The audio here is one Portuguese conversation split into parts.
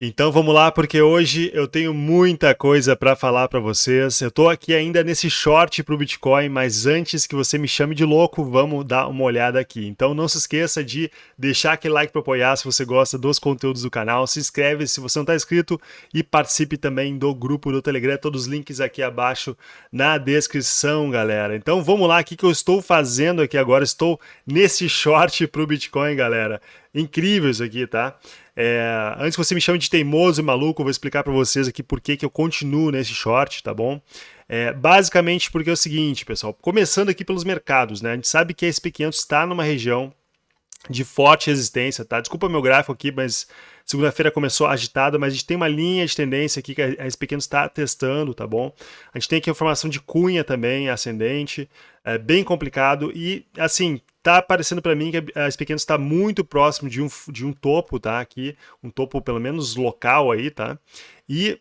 Então vamos lá, porque hoje eu tenho muita coisa para falar para vocês. Eu estou aqui ainda nesse short para o Bitcoin, mas antes que você me chame de louco, vamos dar uma olhada aqui. Então não se esqueça de deixar aquele like para apoiar se você gosta dos conteúdos do canal, se inscreve se você não está inscrito e participe também do grupo do Telegram, todos os links aqui abaixo na descrição, galera. Então vamos lá, o que, eu estou fazendo aqui agora? Estou nesse short para o Bitcoin, galera. Incrível isso aqui, tá? É, antes que você me chame de teimoso e maluco, eu vou explicar para vocês aqui por que, que eu continuo nesse short, tá bom? É, basicamente porque é o seguinte, pessoal, começando aqui pelos mercados, né? A gente sabe que a SP500 está numa região de forte resistência, tá? Desculpa meu gráfico aqui, mas segunda-feira começou agitada, mas a gente tem uma linha de tendência aqui que a SP500 está testando, tá bom? A gente tem aqui a formação de cunha também, ascendente, é bem complicado e, assim, tá parecendo para mim que a SP500 está muito próximo de um, de um topo, tá? Aqui, um topo pelo menos local aí, tá? E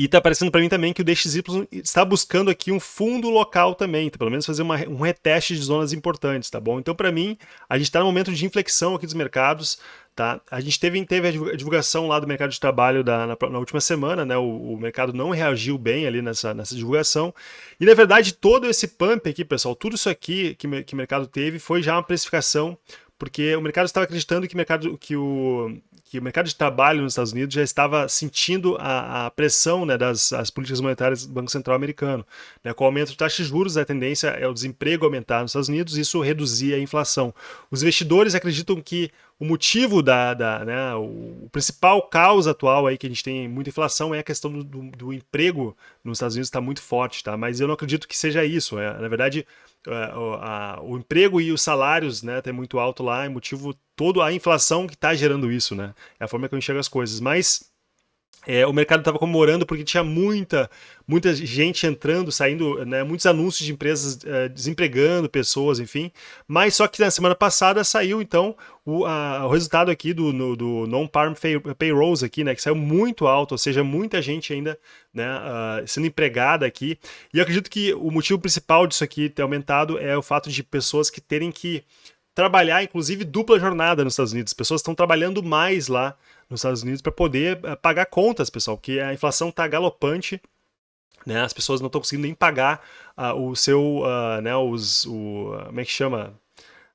e tá parecendo para mim também que o DXY está buscando aqui um fundo local também, então, pelo menos fazer uma, um reteste de zonas importantes, tá bom? Então, para mim, a gente está no momento de inflexão aqui dos mercados, tá? A gente teve, teve a divulgação lá do mercado de trabalho da, na, na última semana, né? O, o, mercado não reagiu bem ali nessa, nessa divulgação. E, na verdade, todo esse pump aqui, pessoal, tudo isso aqui que, que o mercado teve foi já uma precificação porque o mercado estava acreditando que, mercado, que, o, que o mercado de trabalho nos Estados Unidos já estava sentindo a, a pressão né, das as políticas monetárias do Banco Central americano. Né, com o aumento de taxas de juros, a tendência é o desemprego aumentar nos Estados Unidos, isso reduzir a inflação. Os investidores acreditam que o motivo da, da né, o, principal causa atual aí que a gente tem muita inflação é a questão do, do, do emprego nos Estados Unidos está muito forte, tá? Mas eu não acredito que seja isso. É, na verdade, é, o, a, o emprego e os salários, né, tem muito alto lá, é motivo todo a inflação que está gerando isso, né? É a forma que eu enxergo as coisas. Mas é, o mercado estava comemorando porque tinha muita, muita gente entrando, saindo, né, muitos anúncios de empresas é, desempregando pessoas, enfim. Mas só que na semana passada saiu, então, o, a, o resultado aqui do, no, do non-farm payrolls aqui, né, que saiu muito alto, ou seja, muita gente ainda né, uh, sendo empregada aqui. E eu acredito que o motivo principal disso aqui ter aumentado é o fato de pessoas que terem que trabalhar, inclusive, dupla jornada nos Estados Unidos. As pessoas estão trabalhando mais lá nos Estados Unidos para poder uh, pagar contas, pessoal, porque a inflação está galopante. Né, as pessoas não estão conseguindo nem pagar uh, o seu, uh, né, os, o, como é que chama?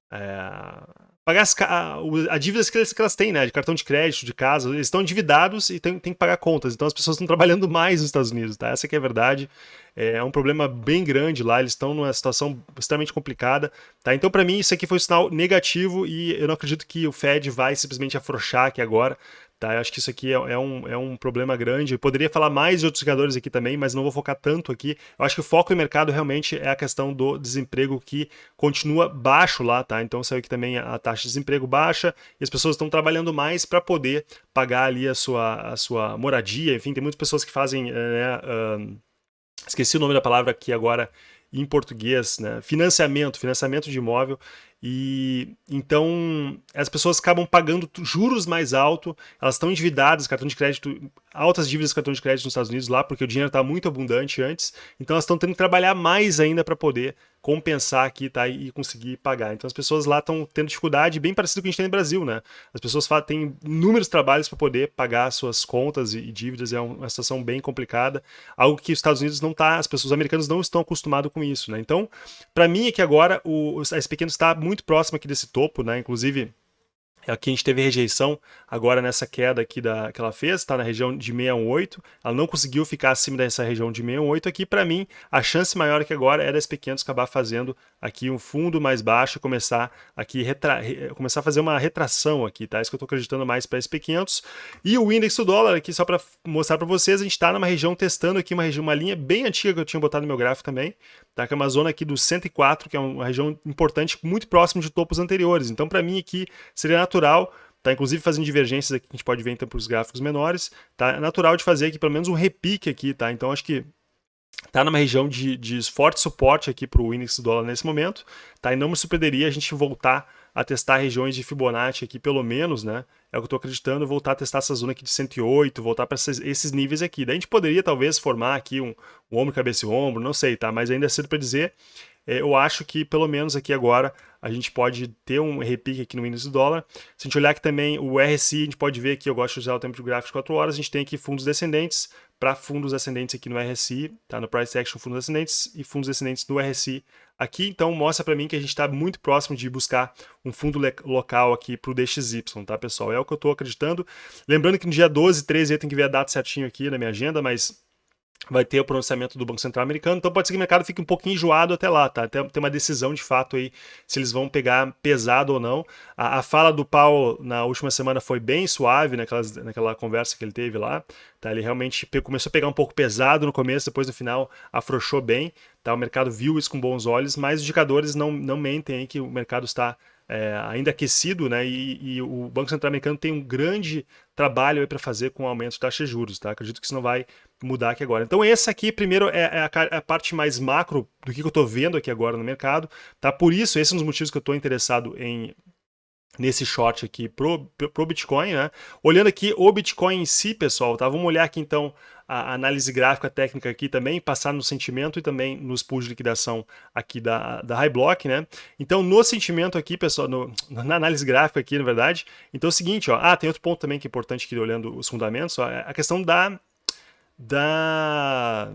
É, pagar as, a, a dívidas que elas, que elas têm, né? De cartão de crédito, de casa. Eles estão endividados e tem, tem que pagar contas. Então as pessoas estão trabalhando mais nos Estados Unidos, tá? Essa que é a verdade. É, é um problema bem grande lá. Eles estão numa situação extremamente complicada, tá? Então, para mim, isso aqui foi um sinal negativo e eu não acredito que o Fed vai simplesmente afrouxar aqui agora. Tá? Eu acho que isso aqui é, é, um, é um problema grande. Eu poderia falar mais de outros jogadores aqui também, mas não vou focar tanto aqui. Eu acho que o foco do mercado realmente é a questão do desemprego que continua baixo lá, tá? Então saiu aqui também a taxa de desemprego baixa e as pessoas estão trabalhando mais para poder pagar ali a sua, a sua moradia. Enfim, tem muitas pessoas que fazem. Eh, né, uh, esqueci o nome da palavra aqui agora em português, né? Financiamento, financiamento de imóvel. E então as pessoas acabam pagando juros mais alto, elas estão endividadas, cartão de crédito, altas dívidas de cartão de crédito nos Estados Unidos lá, porque o dinheiro está muito abundante antes, então elas estão tendo que trabalhar mais ainda para poder compensar aqui tá, e conseguir pagar. Então as pessoas lá estão tendo dificuldade, bem parecido com a gente tem no Brasil, né? As pessoas têm inúmeros trabalhos para poder pagar suas contas e dívidas, é uma situação bem complicada, algo que os Estados Unidos não tá, as pessoas americanas não estão acostumadas com isso, né? Então, para mim é que agora o, esse pequeno está muito próximo aqui desse topo, né? Inclusive, Aqui a gente teve rejeição agora nessa queda aqui da, que ela fez, está na região de 618, ela não conseguiu ficar acima dessa região de 618 aqui, para mim a chance maior que agora é das pequenas acabar fazendo aqui um fundo mais baixo começar aqui retra, começar a fazer uma retração aqui, tá? Isso que eu estou acreditando mais para SP500. E o índice do dólar aqui, só para mostrar para vocês, a gente está numa região testando aqui uma região, uma linha bem antiga que eu tinha botado no meu gráfico também, tá? Que é uma zona aqui do 104, que é uma região importante, muito próximo de topos anteriores. Então para mim aqui seria natural Tá, inclusive fazendo divergências aqui, a gente pode ver então para os gráficos menores, tá? É natural de fazer aqui pelo menos um repique aqui, tá? Então acho que tá numa região de, de forte suporte aqui para o índice do dólar nesse momento, tá? E não me surpreenderia a gente voltar a testar regiões de Fibonacci aqui, pelo menos, né? É o que eu estou acreditando, voltar a testar essa zona aqui de 108, voltar para esses, esses, níveis aqui. Daí a gente poderia, talvez, formar aqui um, um ombro, cabeça e ombro, não sei, tá? Mas ainda é cedo para dizer. É, eu acho que pelo menos aqui agora a gente pode ter um repique aqui no índice do dólar. Se a gente olhar aqui também o RSI, a gente pode ver aqui, eu gosto de usar o tempo de gráfico de 4 horas, a gente tem aqui fundos descendentes, para fundos ascendentes aqui no RSI, tá? no Price Action fundos ascendentes e fundos descendentes no RSI aqui. Então mostra para mim que a gente está muito próximo de buscar um fundo local aqui para o DXY, tá pessoal? É o que eu estou acreditando. Lembrando que no dia 12, 13 eu tenho que ver a data certinho aqui na minha agenda, mas vai ter o pronunciamento do Banco Central americano, então pode ser que o mercado fique um pouquinho enjoado até lá, tá? Tem, tem uma decisão de fato aí se eles vão pegar pesado ou não. A, a fala do Paulo na última semana foi bem suave naquelas, naquela conversa que ele teve lá, tá? Ele realmente começou a pegar um pouco pesado no começo, depois no final afrouxou bem, tá? O mercado viu isso com bons olhos, mas os indicadores não, não mentem aí que o mercado está é, ainda aquecido, né? E, e, o Banco Central americano tem um grande trabalho para fazer com o aumento de taxa de juros, tá? Acredito que isso não vai mudar aqui agora. Então esse aqui, primeiro, é, é, a, é a, parte mais macro do que eu estou vendo aqui agora no mercado, tá? Por isso, esse é um dos motivos que eu estou interessado em nesse short aqui pro, pro Bitcoin, né? Olhando aqui o Bitcoin em si, pessoal, tá? Vamos olhar aqui então a análise gráfica técnica aqui também, passar no sentimento e também nos pools de liquidação aqui da, da High Block, né? Então, no sentimento aqui, pessoal, no, na análise gráfica aqui, na verdade, então é o seguinte, ó, ah, tem outro ponto também que é importante aqui olhando os fundamentos, ó, é a questão da da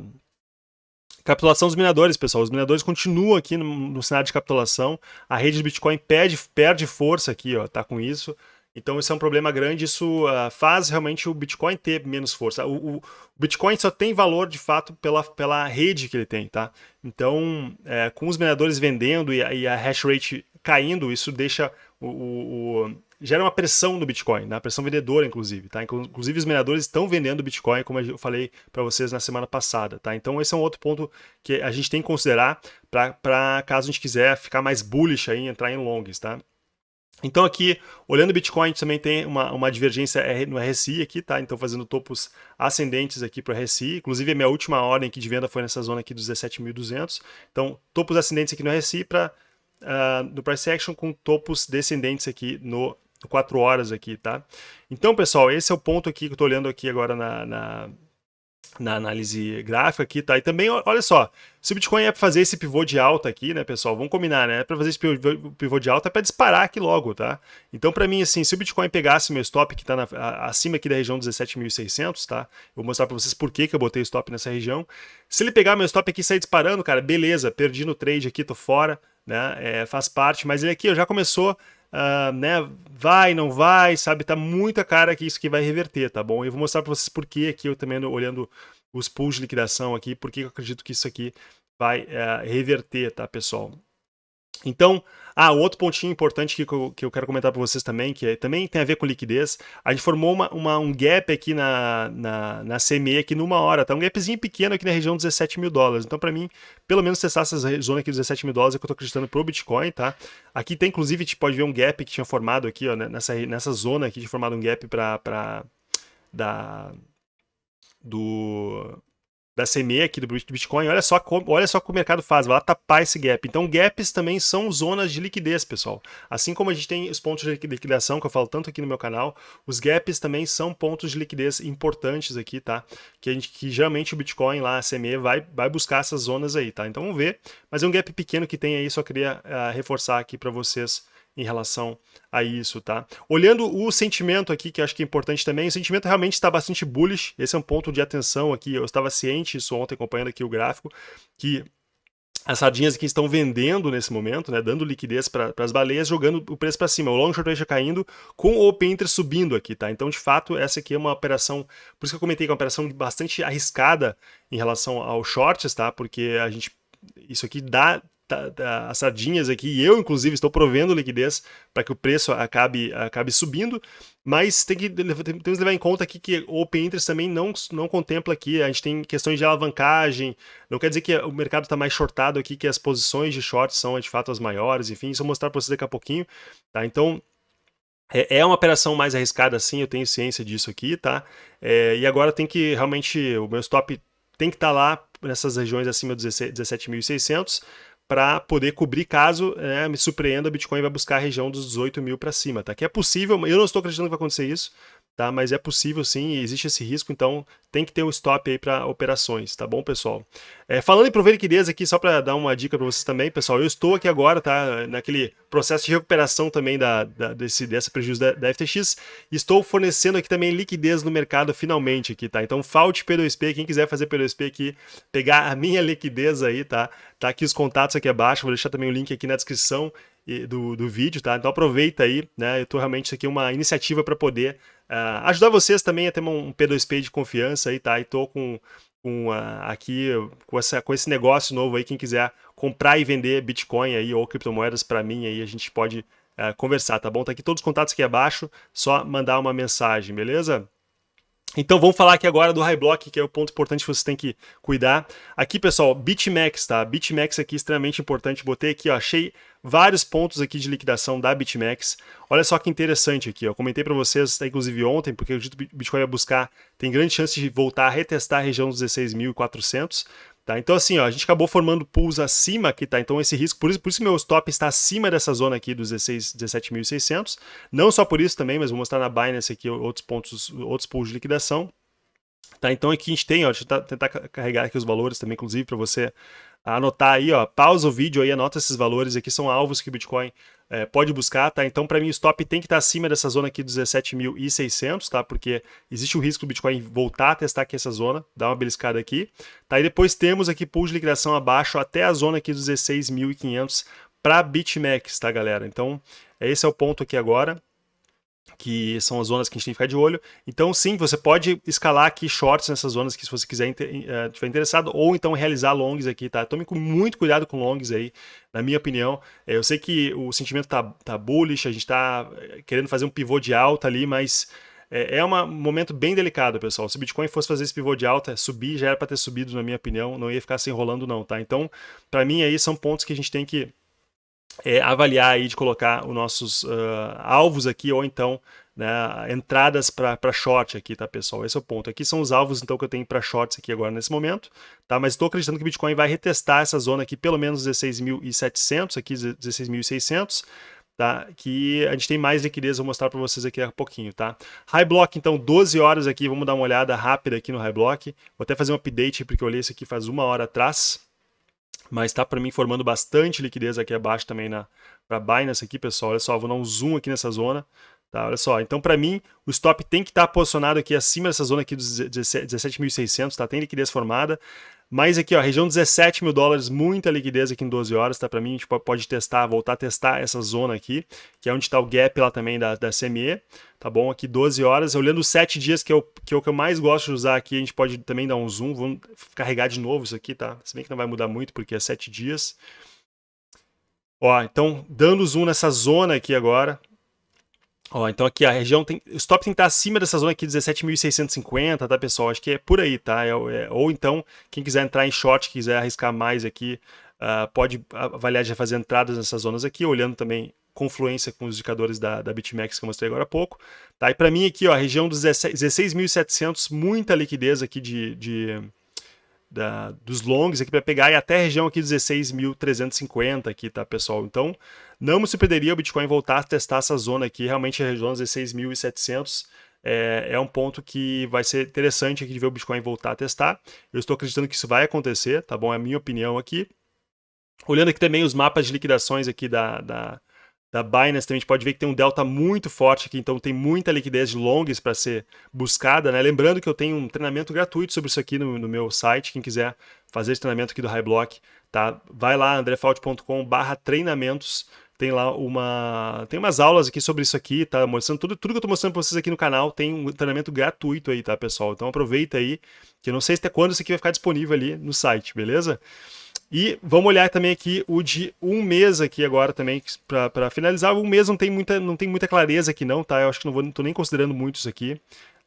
capitulação dos mineradores, pessoal. Os mineradores continuam aqui no, no cenário de capitulação. A rede de Bitcoin perde, perde força aqui, ó, tá com isso. Então isso é um problema grande, isso uh, faz realmente o Bitcoin ter menos força. O, o, Bitcoin só tem valor de fato pela, pela rede que ele tem, tá? Então, é, com os mineradores vendendo e a, e a hash rate caindo, isso deixa o, o gera uma pressão no Bitcoin, né? pressão vendedora, inclusive. Tá? Inclusive, os mineradores estão vendendo Bitcoin, como eu falei para vocês na semana passada. Tá? Então, esse é um outro ponto que a gente tem que considerar para caso a gente quiser ficar mais bullish aí, entrar em longs. Tá? Então aqui, olhando o Bitcoin, também tem uma, uma divergência no RSI aqui, tá? Então fazendo topos ascendentes aqui para o RSI. Inclusive a minha última ordem aqui de venda foi nessa zona aqui dos 17.200. Então topos ascendentes aqui no RSI para uh, no Price Action com topos descendentes aqui no 4 horas aqui, tá? Então, pessoal, esse é o ponto aqui que eu estou olhando aqui agora na, na, na, análise gráfica aqui, tá? E também, olha só, se o Bitcoin é para fazer esse pivô de alta aqui, né, pessoal? Vamos combinar, né? É para fazer esse pivô de alta é para disparar aqui logo, tá? Então, para mim, assim, se o Bitcoin pegasse meu stop que está acima aqui da região 17.600, tá? Eu vou mostrar para vocês por que, que eu botei stop nessa região. Se ele pegar meu stop aqui e sair disparando, cara, beleza, perdi no trade aqui, tô fora, né? É, faz parte, mas ele aqui já começou Uh, né, vai, não vai, sabe? Tá muita cara que isso que vai reverter, tá bom? Eu vou mostrar para vocês por que aqui eu também olhando os pools de liquidação aqui, por que eu acredito que isso aqui vai uh, reverter, tá, pessoal? Então, ah, outro pontinho importante que eu, que eu quero comentar para vocês também, que é, também tem a ver com liquidez, a gente formou uma, uma, um gap aqui na, na, na CME aqui numa hora, tá? Um gapzinho pequeno aqui na região dos 17 mil dólares. Então, para mim, pelo menos testar essa zona aqui dos 17 mil dólares é que eu tô acreditando pro Bitcoin, tá? Aqui tem, inclusive, a gente pode ver um gap que tinha formado aqui, ó, né? nessa, nessa zona aqui, tinha formado um gap para da do da CME aqui do Bitcoin, olha só, como, olha só o que o mercado faz, vai lá tapar esse gap. Então gaps também são zonas de liquidez, pessoal. Assim como a gente tem os pontos de liquidação, que eu falo tanto aqui no meu canal, os gaps também são pontos de liquidez importantes aqui, tá? Que, a gente, que geralmente o Bitcoin lá, a CME, vai, vai buscar essas zonas aí, tá? Então vamos ver, mas é um gap pequeno que tem aí, só queria uh, reforçar aqui para vocês em relação a isso, tá? Olhando o sentimento aqui, que acho que é importante também, o sentimento realmente está bastante bullish, esse é um ponto de atenção aqui, eu estava ciente disso ontem, acompanhando aqui o gráfico, que as sardinhas aqui estão vendendo nesse momento, né, dando liquidez para as baleias, jogando o preço para cima. O long short ratio caindo, com o open interest subindo aqui, tá? Então, de fato, essa aqui é uma operação, por isso que eu comentei que é uma operação bastante arriscada em relação ao shorts, tá? Porque a gente, isso aqui dá as sardinhas aqui, e eu inclusive estou provendo liquidez para que o preço acabe, acabe subindo, mas tem que, temos que levar em conta aqui que o Open Interest também não, não contempla aqui, a gente tem questões de alavancagem, não quer dizer que o mercado está mais shortado aqui, que as posições de short são de fato as maiores, enfim, isso eu vou mostrar para vocês daqui a pouquinho, tá? Então, é, é uma operação mais arriscada, sim, eu tenho ciência disso aqui, tá? É, e agora tem que realmente, o meu stop tem que estar tá lá nessas regiões acima dos 17.600, para poder cobrir caso é, me surpreenda, o Bitcoin vai buscar a região dos 18 mil para cima, tá? Que é possível, eu não estou acreditando que vai acontecer isso, tá? Mas é possível sim, existe esse risco, então tem que ter um stop aí para operações, tá bom, pessoal? É, falando em prover liquidez aqui, só para dar uma dica para vocês também, pessoal, eu estou aqui agora, tá? Naquele processo de recuperação também da, da desse, dessa prejuízo da, da, FTX, estou fornecendo aqui também liquidez no mercado finalmente aqui, tá? Então falte P2P, quem quiser fazer P2P aqui, pegar a minha liquidez aí, tá? Tá aqui os contatos aqui abaixo, vou deixar também o link aqui na descrição do, do vídeo, tá? Então aproveita aí, né? Eu tô realmente isso aqui é uma iniciativa para poder uh, ajudar vocês também a ter um P2P de confiança aí, tá? E tô com, com uh, aqui com, essa, com esse negócio novo aí, quem quiser comprar e vender Bitcoin aí ou criptomoedas para mim aí, a gente pode uh, conversar, tá bom? Tá aqui todos os contatos aqui abaixo, só mandar uma mensagem, beleza? Então vamos falar aqui agora do High Block, que é o ponto importante que você tem que cuidar. Aqui, pessoal, BitMEX, tá? BitMEX aqui extremamente importante. Botei aqui, ó, achei vários pontos aqui de liquidação da BitMEX. Olha só que interessante aqui, ó. Comentei para vocês, inclusive ontem, porque eu acredito que o Bitcoin vai buscar, tem grande chance de voltar a retestar a região dos 16.400. Tá? Então assim, ó, a gente acabou formando pools acima aqui, tá? Então esse risco, por isso, por isso meu stop está acima dessa zona aqui dos 17.600. Não só por isso também, mas vou mostrar na Binance aqui outros pontos, outros pools de liquidação. Tá? Então aqui a gente tem, ó, deixa eu tentar carregar aqui os valores também, inclusive, para você anotar aí, ó, pausa o vídeo aí, anota esses valores aqui, são alvos que o Bitcoin é, pode buscar, tá? Então, para mim, o stop tem que estar tá acima dessa zona aqui dos 17.600, tá? Porque existe o risco do Bitcoin voltar a testar aqui essa zona, dar uma beliscada aqui, tá? E depois temos aqui pool de liquidação abaixo até a zona aqui dos 16.500 para BitMEX, tá, galera? Então, esse é o ponto aqui agora que são as zonas que a gente tem que ficar de olho. Então, sim, você pode escalar aqui shorts nessas zonas que se você quiser uh, interessado, ou então realizar longs aqui, tá? Tome muito cuidado com longs aí, na minha opinião. É, eu sei que o sentimento tá, tá bullish, a gente tá eh, querendo fazer um pivô de alta ali, mas é, é um momento bem delicado, pessoal. Se o Bitcoin fosse fazer esse pivô de alta, subir, já era para ter subido, na minha opinião, não ia ficar se enrolando não, tá? Então, para mim aí são pontos que a gente tem que é, avaliar aí de colocar os nossos uh, alvos aqui, ou então né, entradas para short aqui, tá, pessoal? Esse é o ponto. Aqui são os alvos, então, que eu tenho para shorts aqui agora nesse momento, tá? Mas estou acreditando que o Bitcoin vai retestar essa zona aqui, pelo menos 16.700, aqui 16.600, tá? Que a gente tem mais liquidez, vou mostrar para vocês aqui a pouquinho, tá? High Block, então, 12 horas aqui, vamos dar uma olhada rápida aqui no High Block. Vou até fazer um update, porque eu olhei isso aqui faz uma hora atrás, mas está para mim formando bastante liquidez aqui abaixo também na para Binance aqui, pessoal. Olha só, vou dar um zoom aqui nessa zona. Tá, olha só, então para mim o stop tem que estar tá posicionado aqui acima dessa zona aqui dos 17.600, tá? Tem liquidez formada. Mas aqui, ó, região 17 mil dólares, muita liquidez aqui em 12 horas, tá? Para mim, a gente pode testar, voltar a testar essa zona aqui, que é onde está o gap lá também da, da CME, tá bom? Aqui 12 horas, olhando os 7 dias, que é, o, que é o que eu mais gosto de usar aqui, a gente pode também dar um zoom, vamos carregar de novo isso aqui, tá? Se bem que não vai mudar muito, porque é 7 dias. Ó, então, dando zoom nessa zona aqui agora, Ó, então aqui a região tem. O stop tem que estar acima dessa zona aqui, 17.650, tá, pessoal? Acho que é por aí, tá? É, é, ou então, quem quiser entrar em short, quiser arriscar mais aqui, uh, pode avaliar já fazer entradas nessas zonas aqui, olhando também confluência com os indicadores da, da BitMEX que eu mostrei agora há pouco. Tá? E para mim aqui, ó, a região dos 16.700, muita liquidez aqui de, de da, dos longs aqui para pegar e até a região aqui 16.350 aqui, tá, pessoal? Então, não me surpreenderia o Bitcoin voltar a testar essa zona aqui, realmente a região 16.700 é, é um ponto que vai ser interessante aqui de ver o Bitcoin voltar a testar. Eu estou acreditando que isso vai acontecer, tá bom? É a minha opinião aqui. Olhando aqui também os mapas de liquidações aqui da, da da Binance também a gente pode ver que tem um delta muito forte aqui, então tem muita liquidez de longs para ser buscada, né? Lembrando que eu tenho um treinamento gratuito sobre isso aqui no, no meu site, quem quiser fazer esse treinamento aqui do High Block, tá? Vai lá, andrefault.com/barra treinamentos, tem lá uma tem umas aulas aqui sobre isso aqui, tá? Mostrando tudo, tudo que eu tô mostrando para vocês aqui no canal, tem um treinamento gratuito aí, tá, pessoal? Então aproveita aí, que eu não sei até quando isso aqui vai ficar disponível ali no site, beleza? E vamos olhar também aqui o de um mês aqui agora também, para finalizar. Um mês não tem, muita, não tem muita clareza aqui não, tá? Eu acho que não vou, não tô nem considerando muito isso aqui.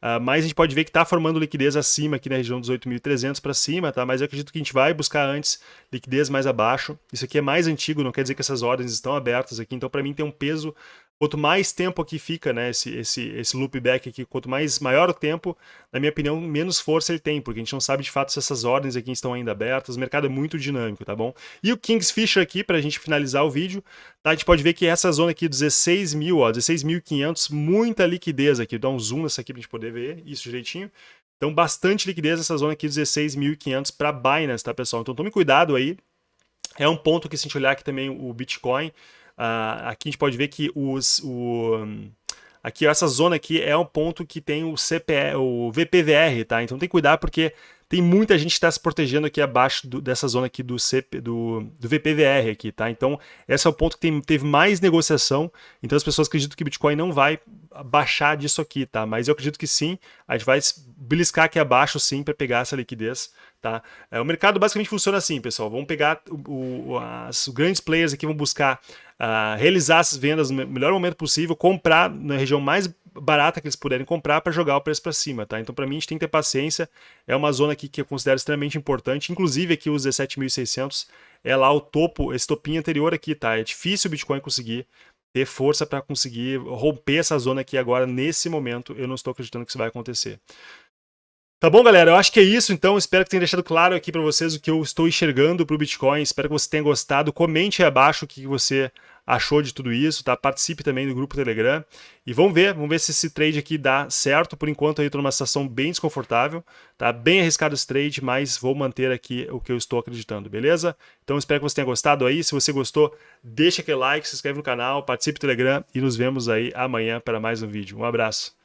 Uh, mas a gente pode ver que está formando liquidez acima aqui na região dos 8.300 para cima, tá? Mas eu acredito que a gente vai buscar antes liquidez mais abaixo. Isso aqui é mais antigo, não quer dizer que essas ordens estão abertas aqui. Então, para mim, tem um peso Quanto mais tempo aqui fica, né, esse, esse, esse loopback aqui, quanto mais maior o tempo, na minha opinião, menos força ele tem, porque a gente não sabe de fato se essas ordens aqui estão ainda abertas, o mercado é muito dinâmico, tá bom? E o Kingsfisher aqui, para a gente finalizar o vídeo, tá, a gente pode ver que essa zona aqui, 16 mil, ó, 16.500, muita liquidez aqui, dá um zoom nessa aqui para a gente poder ver isso direitinho. Então, bastante liquidez nessa zona aqui, 16.500 para Binance, tá, pessoal? Então, tome cuidado aí. É um ponto que, se a gente olhar aqui também o Bitcoin, Uh, aqui a gente pode ver que os, o, aqui essa zona aqui é um ponto que tem o CPE, o VPVR, tá? Então tem que cuidar porque tem muita gente que está se protegendo aqui abaixo do, dessa zona aqui do, CP, do, do, VPVR aqui, tá? Então esse é o ponto que tem, teve mais negociação, então as pessoas acreditam que o Bitcoin não vai baixar disso aqui, tá? Mas eu acredito que sim, a gente vai beliscar aqui abaixo sim para pegar essa liquidez, tá? É, o mercado basicamente funciona assim, pessoal, vamos pegar o, o, as, os grandes players aqui, vão buscar uh, realizar essas vendas no melhor momento possível, comprar na região mais barata que eles puderem comprar para jogar o preço para cima, tá? Então para mim a gente tem que ter paciência, é uma zona aqui que eu considero extremamente importante, inclusive aqui os 17.600 é lá o topo, esse topinho anterior aqui, tá? É difícil o Bitcoin conseguir ter força para conseguir romper essa zona aqui agora, nesse momento, eu não estou acreditando que isso vai acontecer. Tá bom, galera? Eu acho que é isso, então. Espero que tenha deixado claro aqui para vocês o que eu estou enxergando para o Bitcoin. Espero que você tenha gostado. Comente aí abaixo o que você achou de tudo isso, tá? Participe também do grupo Telegram. E vamos ver, vamos ver se esse trade aqui dá certo. Por enquanto eu estou numa situação bem desconfortável, tá? Bem arriscado esse trade, mas vou manter aqui o que eu estou acreditando, beleza? Então espero que você tenha gostado aí. Se você gostou, deixa aquele like, se inscreve no canal, participe do Telegram e nos vemos aí amanhã para mais um vídeo. Um abraço.